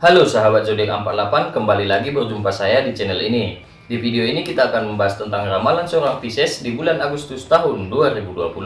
Halo sahabat zodiak 48, kembali lagi berjumpa saya di channel ini. Di video ini kita akan membahas tentang ramalan seorang Pisces di bulan Agustus tahun 2020.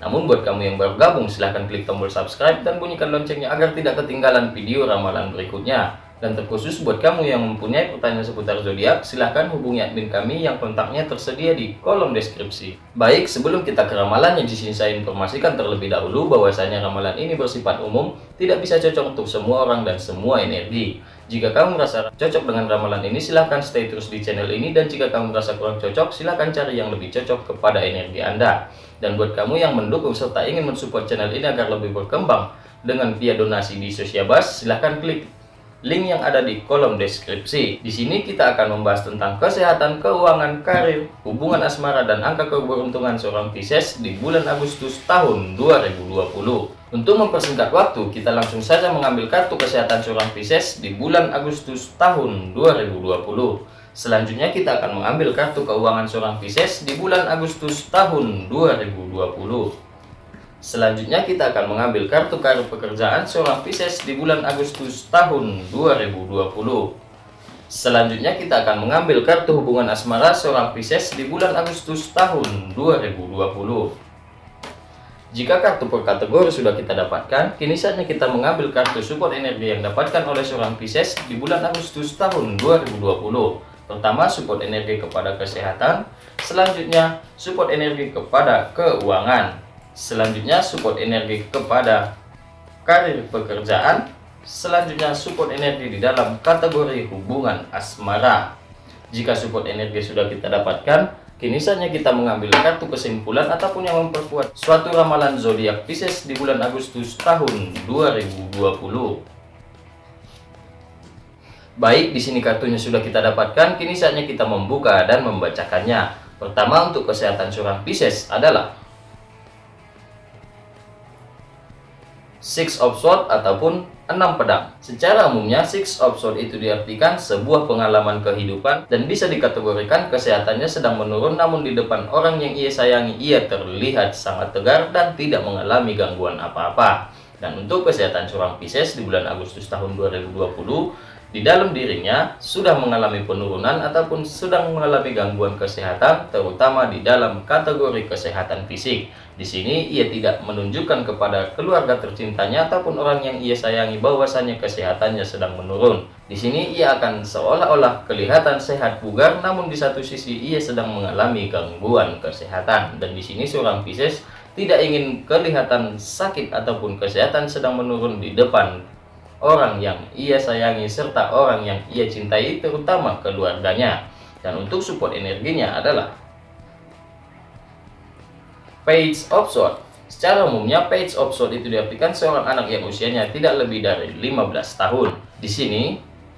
Namun buat kamu yang baru gabung silahkan klik tombol subscribe dan bunyikan loncengnya agar tidak ketinggalan video ramalan berikutnya. Dan terkhusus buat kamu yang mempunyai pertanyaan seputar zodiak, silahkan hubungi admin kami yang kontaknya tersedia di kolom deskripsi. Baik, sebelum kita ke ramalan yang di sini saya informasikan terlebih dahulu bahwasanya ramalan ini bersifat umum, tidak bisa cocok untuk semua orang dan semua energi. Jika kamu merasa cocok dengan ramalan ini, silahkan stay terus di channel ini dan jika kamu merasa kurang cocok, silahkan cari yang lebih cocok kepada energi Anda. Dan buat kamu yang mendukung serta ingin mensupport channel ini agar lebih berkembang dengan via donasi di Sosiabas, silahkan klik link yang ada di kolom deskripsi. Di sini kita akan membahas tentang kesehatan, keuangan, karir, hubungan asmara, dan angka keberuntungan seorang Pisces di bulan Agustus tahun 2020. Untuk mempersingkat waktu, kita langsung saja mengambil kartu kesehatan seorang Pisces di bulan Agustus tahun 2020. Selanjutnya kita akan mengambil kartu keuangan seorang Pisces di bulan Agustus tahun 2020. Selanjutnya kita akan mengambil kartu kartu pekerjaan seorang Pisces di bulan Agustus tahun 2020. Selanjutnya kita akan mengambil kartu hubungan asmara seorang Pisces di bulan Agustus tahun 2020. Jika kartu per kategori sudah kita dapatkan, kini saatnya kita mengambil kartu support energi yang dapatkan oleh seorang Pisces di bulan Agustus tahun 2020. Pertama, support energi kepada kesehatan. Selanjutnya, support energi kepada keuangan. Selanjutnya support energi kepada karir pekerjaan. Selanjutnya support energi di dalam kategori hubungan asmara. Jika support energi sudah kita dapatkan, kini saatnya kita mengambil kartu kesimpulan ataupun yang memperkuat suatu ramalan zodiak Pisces di bulan Agustus tahun 2020. Baik, di sini kartunya sudah kita dapatkan, kini saatnya kita membuka dan membacakannya. Pertama untuk kesehatan seorang Pisces adalah Six of Swords ataupun enam pedang. Secara umumnya, Six of Swords itu diartikan sebuah pengalaman kehidupan dan bisa dikategorikan kesehatannya sedang menurun namun di depan orang yang ia sayangi ia terlihat sangat tegar dan tidak mengalami gangguan apa-apa. Dan untuk kesehatan seorang Pisces di bulan Agustus tahun 2020, di dalam dirinya sudah mengalami penurunan ataupun sedang mengalami gangguan kesehatan, terutama di dalam kategori kesehatan fisik. Di sini ia tidak menunjukkan kepada keluarga tercintanya ataupun orang yang ia sayangi bahwasannya kesehatannya sedang menurun. Di sini ia akan seolah-olah kelihatan sehat bugar, namun di satu sisi ia sedang mengalami gangguan kesehatan. Dan di sini seorang Pisces tidak ingin kelihatan sakit ataupun kesehatan sedang menurun di depan orang yang ia sayangi serta orang yang ia cintai terutama keluarganya dan untuk support energinya adalah Page of Swords Secara umumnya Page of Swords itu diartikan seorang anak yang usianya tidak lebih dari 15 tahun. Di sini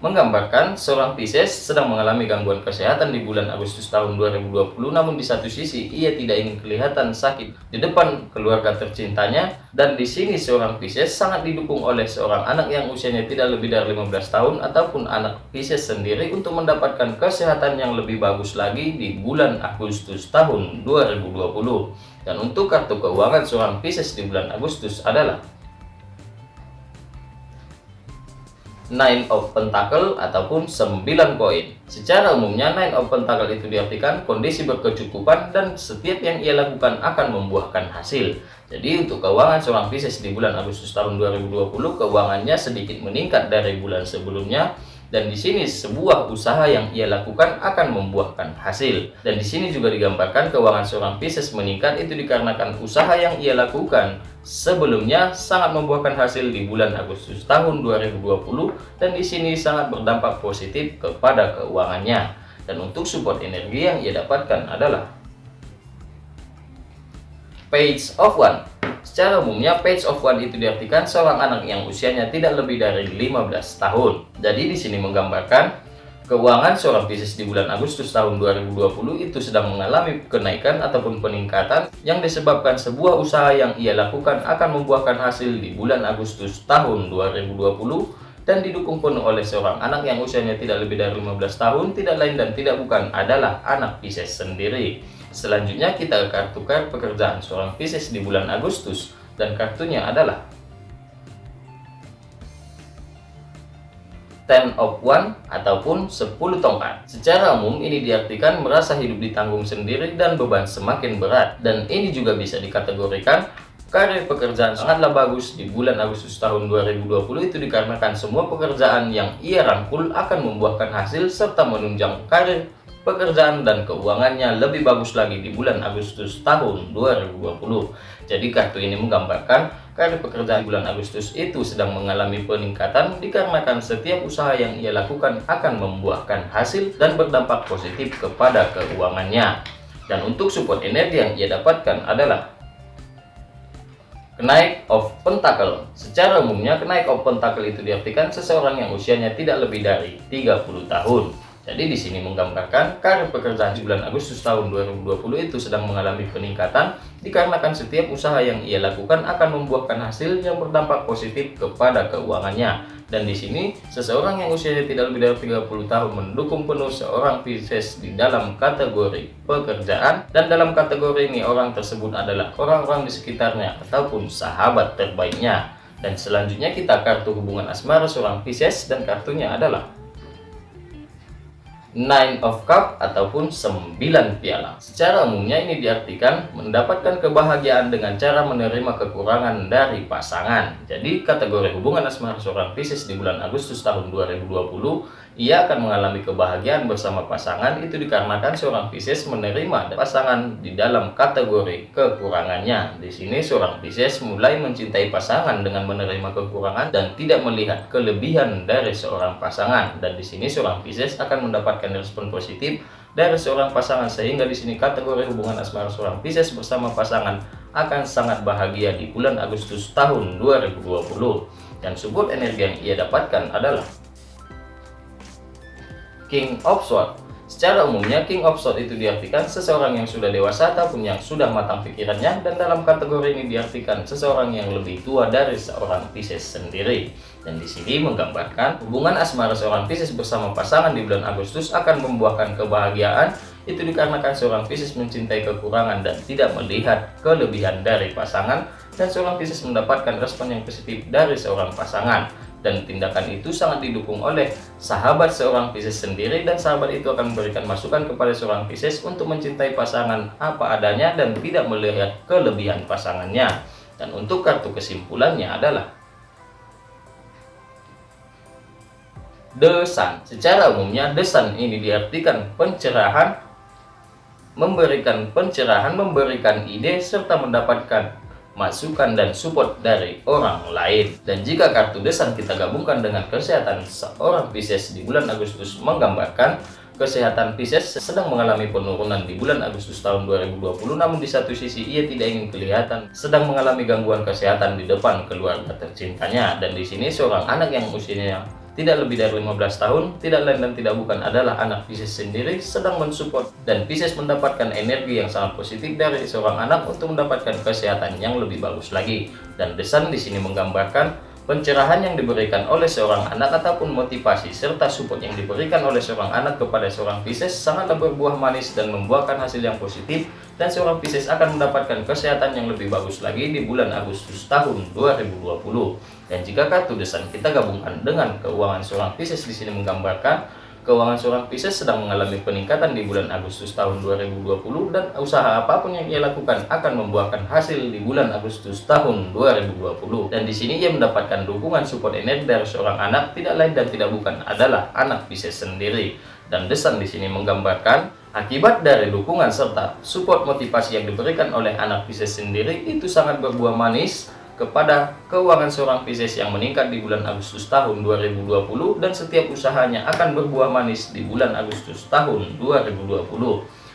menggambarkan seorang Pisces sedang mengalami gangguan kesehatan di bulan Agustus tahun 2020 namun di satu sisi ia tidak ingin kelihatan sakit di depan keluarga tercintanya dan di sini seorang Pisces sangat didukung oleh seorang anak yang usianya tidak lebih dari 15 tahun ataupun anak Pisces sendiri untuk mendapatkan kesehatan yang lebih bagus lagi di bulan Agustus tahun 2020 dan untuk kartu keuangan seorang Pisces di bulan Agustus adalah Nine of Pentacle ataupun 9 koin. Secara umumnya Nine of Pentacle itu diartikan kondisi berkecukupan dan setiap yang ia lakukan akan membuahkan hasil. Jadi untuk keuangan seorang Pisces di bulan Agustus tahun 2020 keuangannya sedikit meningkat dari bulan sebelumnya dan di sini sebuah usaha yang ia lakukan akan membuahkan hasil. Dan di sini juga digambarkan keuangan seorang Pisces meningkat itu dikarenakan usaha yang ia lakukan sebelumnya sangat membuahkan hasil di bulan Agustus tahun 2020 dan di sini sangat berdampak positif kepada keuangannya. Dan untuk support energi yang ia dapatkan adalah Page of One Secara umumnya, page of one itu diartikan seorang anak yang usianya tidak lebih dari 15 tahun. Jadi di sini menggambarkan keuangan seorang Pisces di bulan Agustus tahun 2020 itu sedang mengalami kenaikan ataupun peningkatan yang disebabkan sebuah usaha yang ia lakukan akan membuahkan hasil di bulan Agustus tahun 2020 dan didukung penuh oleh seorang anak yang usianya tidak lebih dari 15 tahun, tidak lain dan tidak bukan adalah anak Pisces sendiri. Selanjutnya kita ke kartu kartu pekerjaan seorang Pisces di bulan Agustus dan kartunya adalah ten of one ataupun 10 tongkat. Secara umum ini diartikan merasa hidup ditanggung sendiri dan beban semakin berat. Dan ini juga bisa dikategorikan karir pekerjaan sangatlah bagus di bulan Agustus tahun 2020 itu dikarenakan semua pekerjaan yang ia rangkul akan membuahkan hasil serta menunjang karir pekerjaan dan keuangannya lebih bagus lagi di bulan Agustus tahun 2020. Jadi kartu ini menggambarkan karir pekerjaan bulan Agustus itu sedang mengalami peningkatan dikarenakan setiap usaha yang ia lakukan akan membuahkan hasil dan berdampak positif kepada keuangannya. Dan untuk support energi yang ia dapatkan adalah Kenaik of Pentacle Secara umumnya kenaik of Pentacle itu diartikan seseorang yang usianya tidak lebih dari 30 tahun jadi di sini menggambarkan karir pekerjaan bulan Agustus tahun 2020 itu sedang mengalami peningkatan dikarenakan setiap usaha yang ia lakukan akan membuahkan hasil yang berdampak positif kepada keuangannya. Dan di sini seseorang yang usianya tidak lebih dari 30 tahun mendukung penuh seorang Pisces di dalam kategori pekerjaan dan dalam kategori ini orang tersebut adalah orang-orang di sekitarnya ataupun sahabat terbaiknya. Dan selanjutnya kita kartu hubungan asmara seorang Pisces dan kartunya adalah Nine of Cup ataupun 9 piala. Secara umumnya ini diartikan mendapatkan kebahagiaan dengan cara menerima kekurangan dari pasangan. Jadi kategori hubungan asmara seorang Pisces di bulan Agustus tahun 2020 ia akan mengalami kebahagiaan bersama pasangan itu dikarenakan seorang Pisces menerima pasangan di dalam kategori kekurangannya. Di sini seorang Pisces mulai mencintai pasangan dengan menerima kekurangan dan tidak melihat kelebihan dari seorang pasangan. Dan di sini seorang Pisces akan mendapatkan respon positif dari seorang pasangan sehingga di sini kategori hubungan asmara seorang Pisces bersama pasangan akan sangat bahagia di bulan Agustus tahun 2020. Dan support energi yang ia dapatkan adalah King of Swords. Secara umumnya King of Swords itu diartikan seseorang yang sudah dewasa ataupun yang sudah matang pikirannya dan dalam kategori ini diartikan seseorang yang lebih tua dari seorang Pisces sendiri. Dan di sini menggambarkan hubungan asmara seorang Pisces bersama pasangan di bulan Agustus akan membuahkan kebahagiaan itu dikarenakan seorang Pisces mencintai kekurangan dan tidak melihat kelebihan dari pasangan dan seorang Pisces mendapatkan respon yang positif dari seorang pasangan dan tindakan itu sangat didukung oleh sahabat seorang Pisces sendiri dan sahabat itu akan memberikan masukan kepada seorang Pisces untuk mencintai pasangan apa adanya dan tidak melihat kelebihan pasangannya. Dan untuk kartu kesimpulannya adalah The Sun. Secara umumnya The Sun ini diartikan pencerahan memberikan pencerahan memberikan ide serta mendapatkan masukan dan support dari orang lain. Dan jika kartu desan kita gabungkan dengan kesehatan seorang Pisces di bulan Agustus menggambarkan kesehatan Pisces sedang mengalami penurunan di bulan Agustus tahun 2020 namun di satu sisi ia tidak ingin kelihatan sedang mengalami gangguan kesehatan di depan keluarga tercintanya dan di sini seorang anak yang usianya tidak lebih dari 15 tahun, tidak lain dan tidak bukan adalah anak Pisces sendiri sedang mensupport dan Pisces mendapatkan energi yang sangat positif dari seorang anak untuk mendapatkan kesehatan yang lebih bagus lagi. Dan desan di sini menggambarkan Pencerahan yang diberikan oleh seorang anak ataupun motivasi serta support yang diberikan oleh seorang anak kepada seorang Pisces sangatlah berbuah manis dan membuahkan hasil yang positif dan seorang Pisces akan mendapatkan kesehatan yang lebih bagus lagi di bulan Agustus tahun 2020. Dan jika kartu desain kita gabungkan dengan keuangan seorang Pisces di sini menggambarkan Keuangan seorang Pisces sedang mengalami peningkatan di bulan Agustus tahun 2020 dan usaha apa pun yang ia lakukan akan membuahkan hasil di bulan Agustus tahun 2020. Dan di sini ia mendapatkan dukungan support energi dari seorang anak tidak lain dan tidak bukan adalah anak Pisces sendiri. Dan desain di sini menggambarkan akibat dari dukungan serta support motivasi yang diberikan oleh anak Pisces sendiri itu sangat berbuah manis kepada keuangan seorang Pisces yang meningkat di bulan Agustus tahun 2020 dan setiap usahanya akan berbuah manis di bulan Agustus tahun 2020.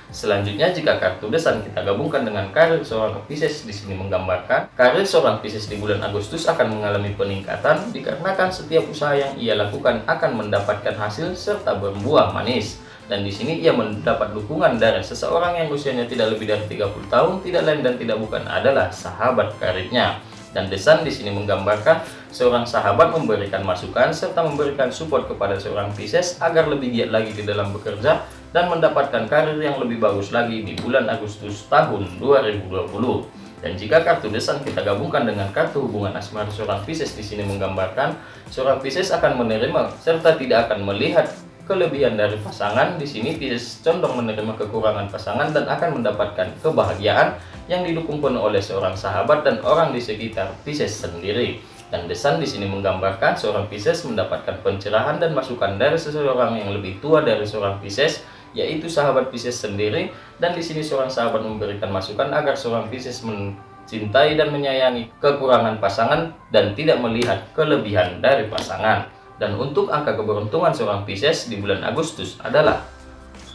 Selanjutnya jika kartu desan kita gabungkan dengan karir seorang Pisces di sini menggambarkan karir seorang Pisces di bulan Agustus akan mengalami peningkatan dikarenakan setiap usaha yang ia lakukan akan mendapatkan hasil serta berbuah manis dan di sini ia mendapat dukungan dari seseorang yang usianya tidak lebih dari 30 tahun tidak lain dan tidak bukan adalah sahabat karirnya dan desan di sini menggambarkan seorang sahabat memberikan masukan serta memberikan support kepada seorang Pisces agar lebih giat lagi di dalam bekerja dan mendapatkan karir yang lebih bagus lagi di bulan Agustus tahun 2020. Dan jika kartu desan kita gabungkan dengan kartu hubungan asmara seorang Pisces di sini menggambarkan seorang Pisces akan menerima serta tidak akan melihat kelebihan dari pasangan. Di sini Pisces condong menerima kekurangan pasangan dan akan mendapatkan kebahagiaan yang didukung penuh oleh seorang sahabat dan orang di sekitar Pisces sendiri. Dan desan di sini menggambarkan seorang Pisces mendapatkan pencerahan dan masukan dari seseorang yang lebih tua dari seorang Pisces yaitu sahabat Pisces sendiri dan di sini seorang sahabat memberikan masukan agar seorang Pisces mencintai dan menyayangi kekurangan pasangan dan tidak melihat kelebihan dari pasangan. Dan untuk angka keberuntungan seorang Pisces di bulan Agustus adalah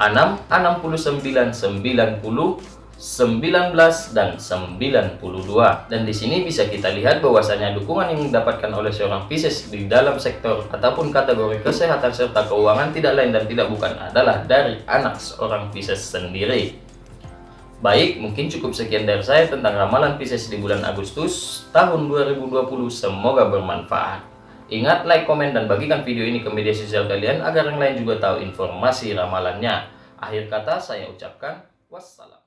6, 69, 90, 19 dan 92 dan di sini bisa kita lihat bahwasanya dukungan yang didapatkan oleh seorang Pisces di dalam sektor ataupun kategori kesehatan serta keuangan tidak lain dan tidak bukan adalah dari anak seorang Pisces sendiri. Baik mungkin cukup sekian dari saya tentang ramalan Pisces di bulan Agustus tahun 2020 semoga bermanfaat ingat like komen dan bagikan video ini ke media sosial kalian agar yang lain juga tahu informasi ramalannya. Akhir kata saya ucapkan wassalam